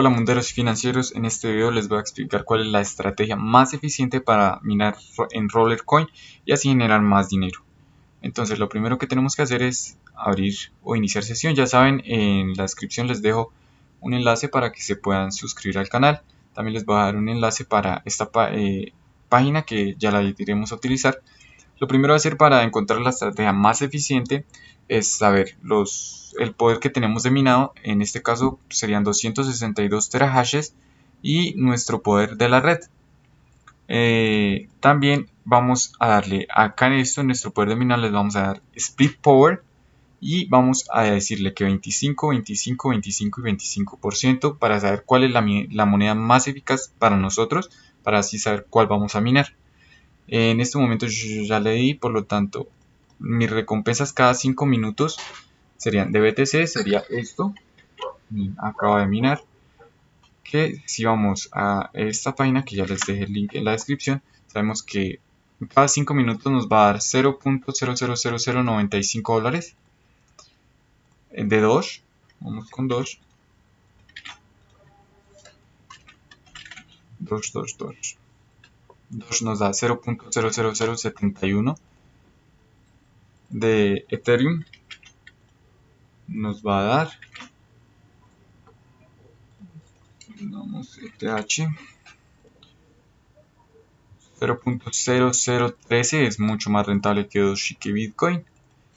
Hola munderos financieros, en este video les voy a explicar cuál es la estrategia más eficiente para minar en Rollercoin y así generar más dinero. Entonces lo primero que tenemos que hacer es abrir o iniciar sesión. Ya saben, en la descripción les dejo un enlace para que se puedan suscribir al canal. También les voy a dar un enlace para esta eh, página que ya la iremos a utilizar. Lo primero a hacer para encontrar la estrategia más eficiente es saber el poder que tenemos de minado, en este caso serían 262 terahashes y nuestro poder de la red. Eh, también vamos a darle acá en esto, en nuestro poder de minado, les vamos a dar split power y vamos a decirle que 25, 25, 25 y 25% para saber cuál es la, la moneda más eficaz para nosotros, para así saber cuál vamos a minar. En este momento yo ya le di, por lo tanto mis recompensas cada 5 minutos serían de BTC, sería esto. Acaba de minar. Que si vamos a esta página, que ya les dejé el link en la descripción, sabemos que cada 5 minutos nos va a dar 0.000095 dólares de Doge. Vamos con Doge. Doge, Doge, Doge. Doge nos da 0.00071 de Ethereum nos va a dar vamos ETH 0.0013 es mucho más rentable que Doge que Bitcoin.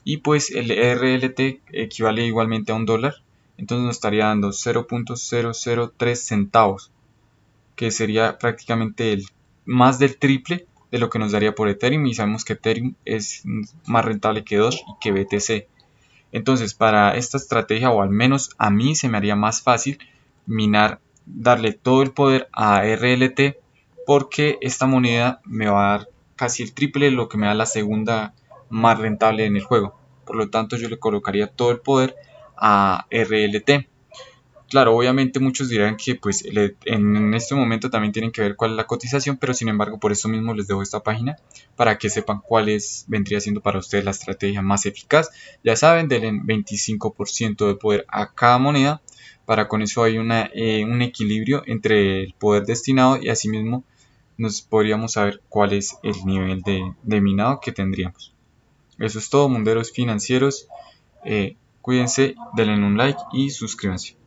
Y pues el RLT equivale igualmente a un dólar entonces nos estaría dando 0.003 centavos que sería prácticamente el más del triple de lo que nos daría por Ethereum y sabemos que Ethereum es más rentable que Doge y que BTC. Entonces para esta estrategia o al menos a mí se me haría más fácil minar, darle todo el poder a RLT porque esta moneda me va a dar casi el triple de lo que me da la segunda más rentable en el juego. Por lo tanto yo le colocaría todo el poder a RLT. Claro, obviamente muchos dirán que pues en este momento también tienen que ver cuál es la cotización, pero sin embargo por eso mismo les dejo esta página para que sepan cuál es, vendría siendo para ustedes la estrategia más eficaz. Ya saben, denle 25% de poder a cada moneda, para con eso hay una, eh, un equilibrio entre el poder destinado y asimismo nos podríamos saber cuál es el nivel de, minado que tendríamos. Eso es todo, munderos financieros. Eh, cuídense, denle un like y suscríbanse.